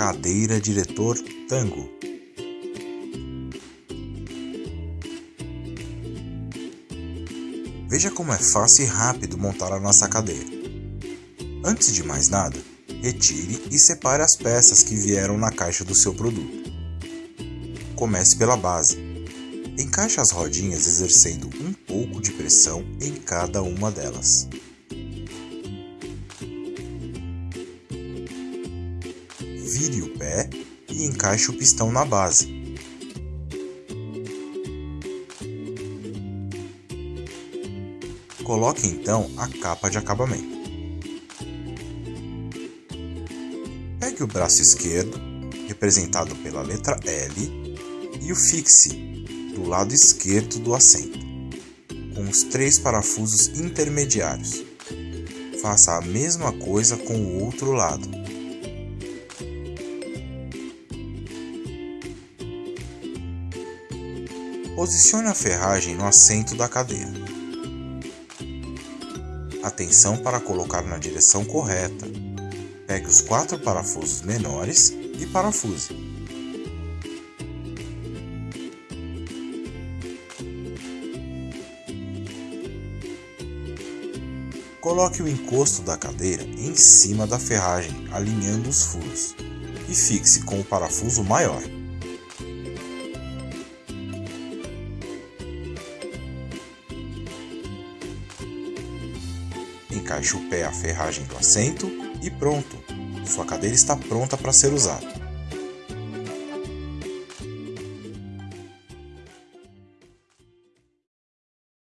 cadeira diretor Tango. Veja como é fácil e rápido montar a nossa cadeira. Antes de mais nada, retire e separe as peças que vieram na caixa do seu produto. Comece pela base. Encaixe as rodinhas exercendo um pouco de pressão em cada uma delas. Vire o pé e encaixe o pistão na base. Coloque então a capa de acabamento. Pegue o braço esquerdo, representado pela letra L, e o fixe do lado esquerdo do assento, com os três parafusos intermediários. Faça a mesma coisa com o outro lado. Posicione a ferragem no assento da cadeira. Atenção para colocar na direção correta. Pegue os quatro parafusos menores e parafuse. Coloque o encosto da cadeira em cima da ferragem, alinhando os furos, e fixe com o parafuso maior. Encaixe o pé à ferragem do assento e pronto! Sua cadeira está pronta para ser usada.